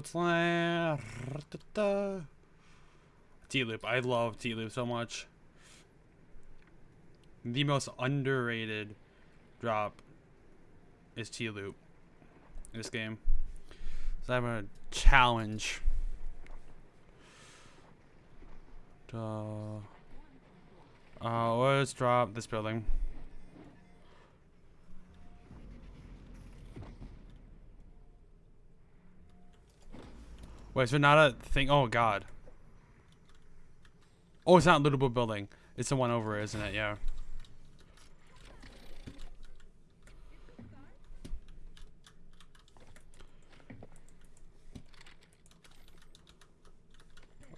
it's like T-loop. I love T-loop so much. The most underrated drop is T-loop in this game. So I'm gonna challenge. Uh, uh, let's drop this building. Wait, is there not a thing? Oh, God. Oh, it's not lootable building. It's the one over, isn't it? Yeah.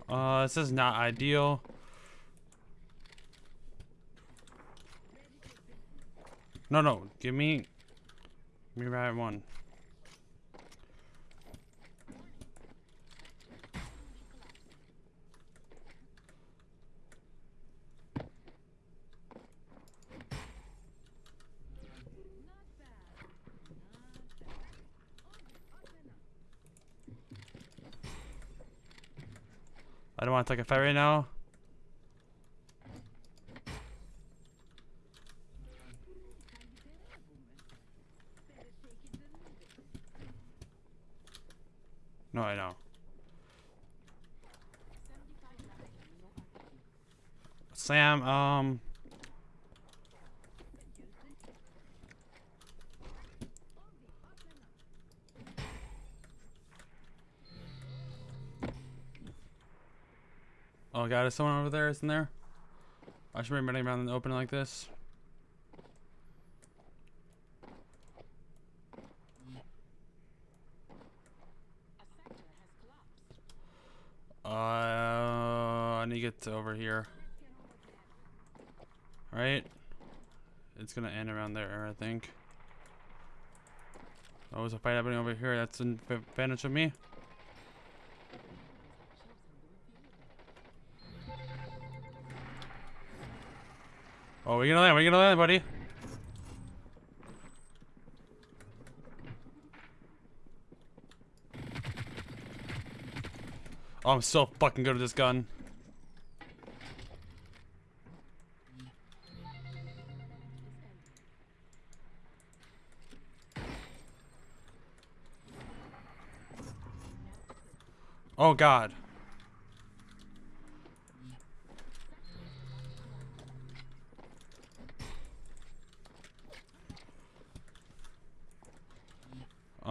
Uh, this is not ideal. No, no, give me, give me right one. I don't want to take a fight right now. No, I know. Sam, um... Oh god, is someone over there, isn't there? I should be running around in the open like this. Uh, I need to get over here. Right? It's gonna end around there, I think. Oh, there's a fight happening over here. That's an advantage of me. Oh, we gonna land? We gonna land, buddy? Oh, I'm so fucking good with this gun. Oh god.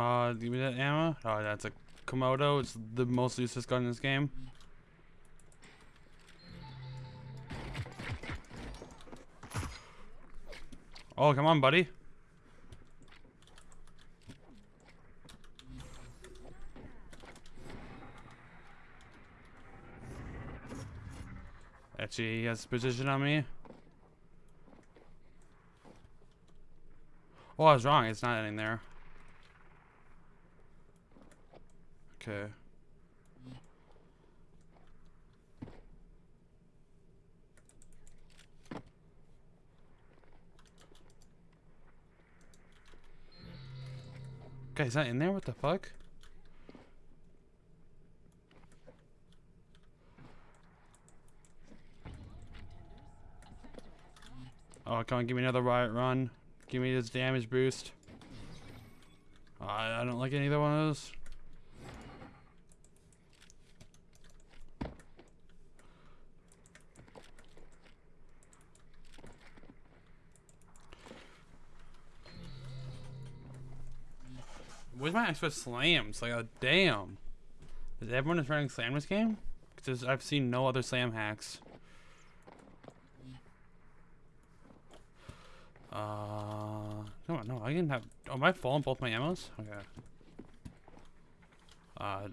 Uh, give me that ammo. Oh, that's a Komodo. It's the most useless gun in this game. Oh, come on, buddy. Actually, he has position on me. Oh, I was wrong. It's not in there. Okay. Okay, is that in there? What the fuck? Oh, come on, give me another Riot One. Give me this damage boost. Uh, I don't like either one of those. Where's my extra slams? Like, oh, damn. Is everyone is running slam this game? Because I've seen no other slam hacks. Uh, no, no, I didn't have. Oh, am I falling both my ammos? Okay. Uh,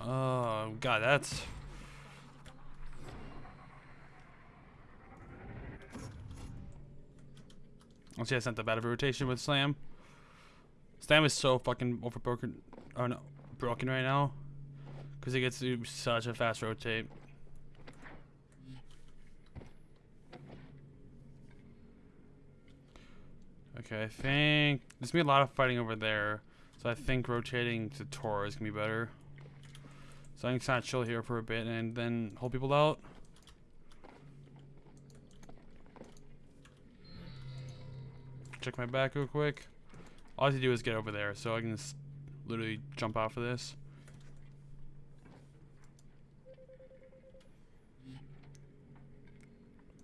oh, God, that's. Let's see, I sent the bad of rotation with Slam. Slam is so fucking overbroken. Oh no, broken right now. Because it gets such a fast rotate. Okay, I think there's gonna be a lot of fighting over there. So I think rotating to Tor is gonna be better. So I can kind of chill here for a bit and then hold people out. Check my back real quick. All I have to do is get over there, so I can just literally jump off of this.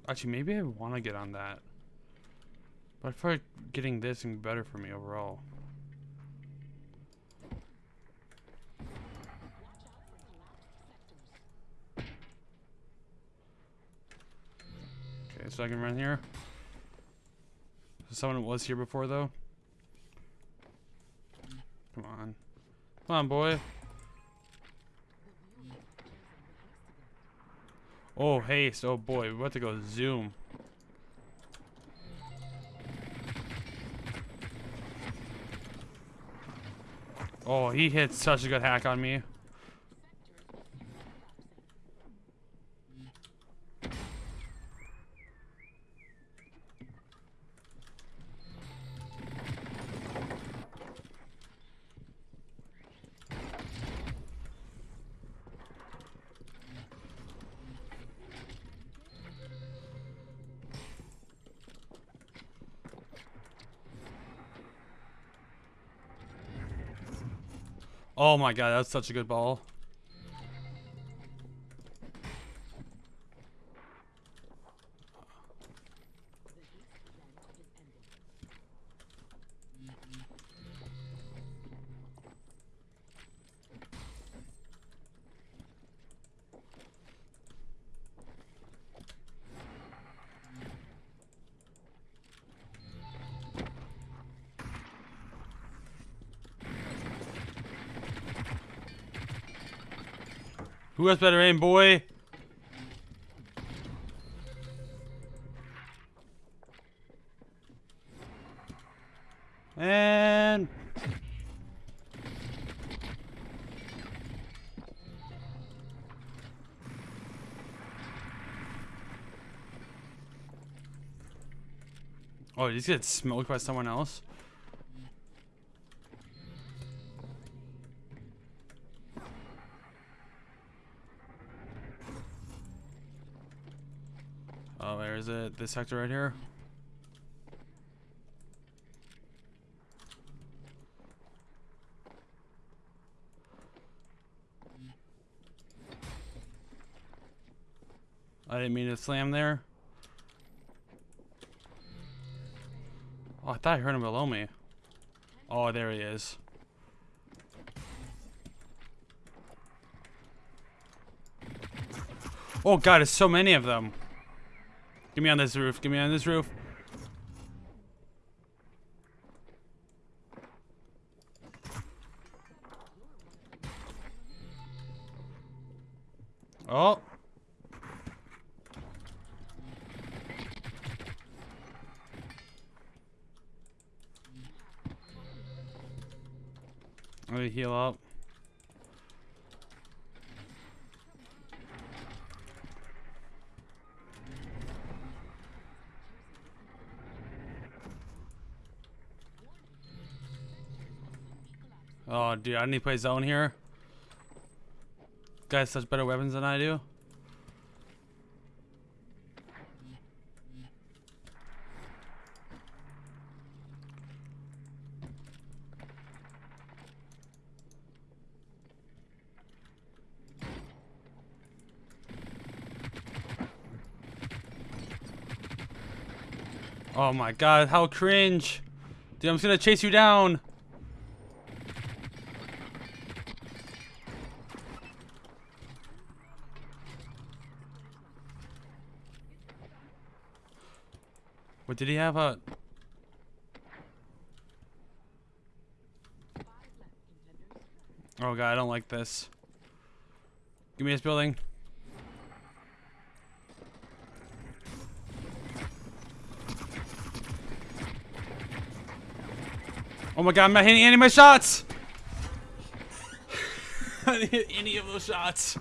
Actually, maybe I want to get on that. But I feel like getting this and better for me overall. Okay, so I can run here. Someone was here before, though. Come on. Come on, boy. Oh, haste. Oh, boy. We're about to go zoom. Oh, he hit such a good hack on me. Oh my god, that's such a good ball. Who has better aim, boy? And... Oh, did he get smoked by someone else? It? This sector right here? I didn't mean to slam there. Oh, I thought I heard him below me. Oh, there he is. Oh god, there's so many of them. Get me on this roof. Get me on this roof. Oh. Let me heal up. Oh, dude, I need to play zone here. Guys, such better weapons than I do. Oh my god, how cringe. Dude, I'm just gonna chase you down. What did he have a... Oh god, I don't like this. Give me this building. Oh my god, I'm not hitting any of my shots! I didn't hit any of those shots.